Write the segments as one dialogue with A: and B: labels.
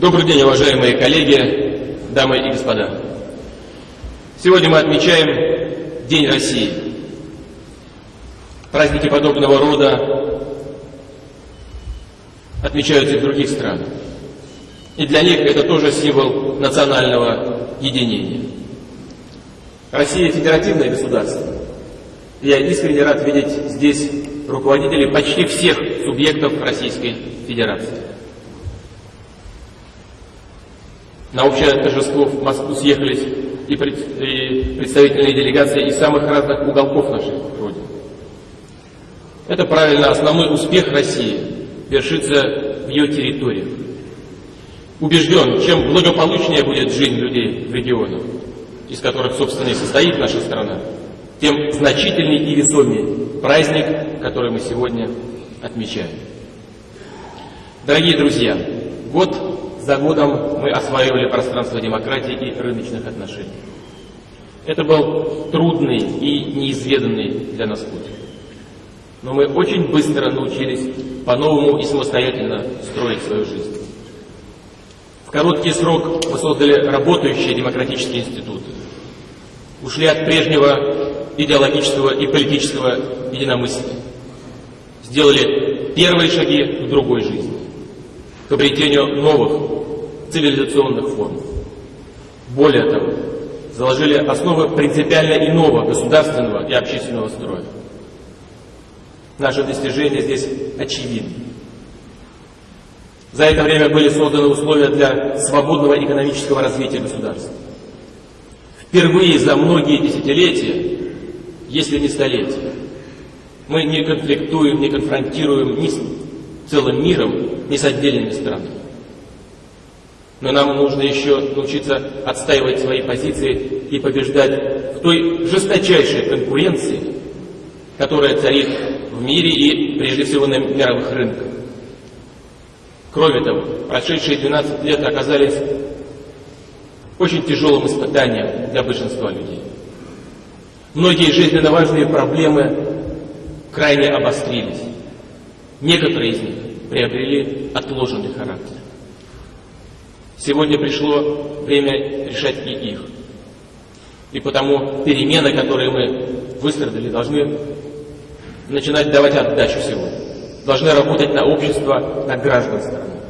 A: Добрый день, уважаемые коллеги, дамы и господа. Сегодня мы отмечаем День России. Праздники подобного рода отмечаются и в других странах. И для них это тоже символ национального единения. Россия – федеративное государство. Я искренне рад видеть здесь руководителей почти всех субъектов Российской Федерации. На общее торжество в Москву съехались и, представительные делегации из самых разных уголков нашей Родины. Это правильно, основной успех России вершится в ее территориях. Убежден, чем благополучнее будет жизнь людей в регионах, из которых, собственно, и состоит наша страна, тем значительнее и весомее праздник, который мы сегодня отмечаем. Дорогие друзья, год за годом мы осваивали пространство демократии и рыночных отношений. Это был трудный и неизведанный для нас путь. Но мы очень быстро научились по-новому и самостоятельно строить свою жизнь. В короткий срок мы создали работающие демократические институты. Ушли от прежнего идеологического и политического единомыслия. Сделали первые шаги в другой жизни, к обретению новых цивилизационных форм. Более того, заложили основы принципиально иного государственного и общественного строя. Наши достижения здесь очевидны. За это время были созданы условия для свободного экономического развития государства. Впервые за многие десятилетия, если не столетия, мы не конфликтуем, не конфронтируем ни с целым миром, ни с отдельными странами. Но нам нужно еще научиться отстаивать свои позиции и побеждать в той жесточайшей конкуренции, которая царит в мире и, прежде всего, на мировых рынках. Кроме того, прошедшие 12 лет оказались очень тяжелым испытанием для большинства людей. Многие жизненно важные проблемы крайне обострились. Некоторые из них приобрели отложенный характер. Сегодня пришло время решать и их. И потому перемены, которые мы выстрадали, должны начинать давать отдачу сегодня. Должны работать на общество, на граждан страны.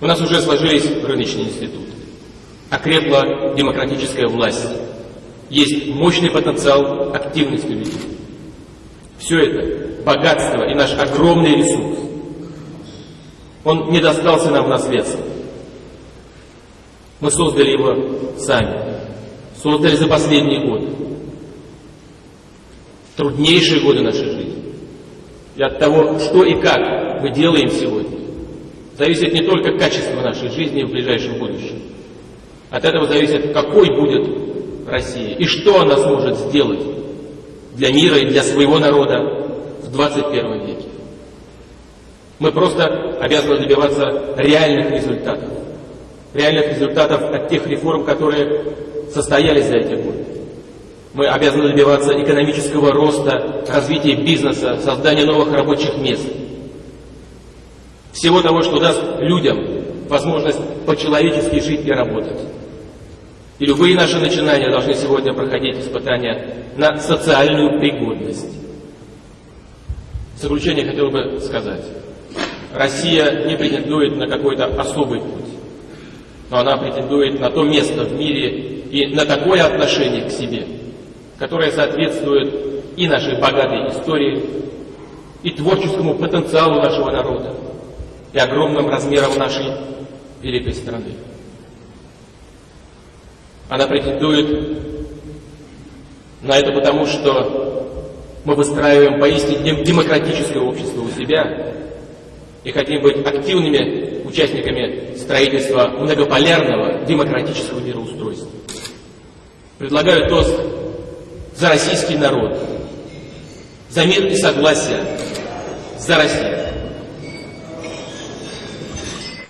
A: У нас уже сложились рыночные институты. Окрепла демократическая власть. Есть мощный потенциал активности людей. Все это богатство и наш огромный ресурс. Он не достался нам в наследство. Мы создали его сами. Создали за последние годы. Труднейшие годы нашей жизни. И от того, что и как мы делаем сегодня, зависит не только качество нашей жизни в ближайшем будущем. От этого зависит, какой будет Россия и что она сможет сделать для мира и для своего народа в 21 веке. Мы просто обязаны добиваться реальных результатов реальных результатов от тех реформ, которые состоялись за эти годы. Мы обязаны добиваться экономического роста, развития бизнеса, создания новых рабочих мест. Всего того, что даст людям возможность по-человечески жить и работать. И любые наши начинания должны сегодня проходить испытания на социальную пригодность. В заключение хотел бы сказать, Россия не претендует на какой-то особый путь но она претендует на то место в мире и на такое отношение к себе, которое соответствует и нашей богатой истории, и творческому потенциалу нашего народа, и огромным размерам нашей великой страны. Она претендует на это потому, что мы выстраиваем поистине демократическое общество у себя и хотим быть активными участниками строительства многополярного демократического мироустройства. Предлагаю тост за российский народ, за мир и согласие, за Россию.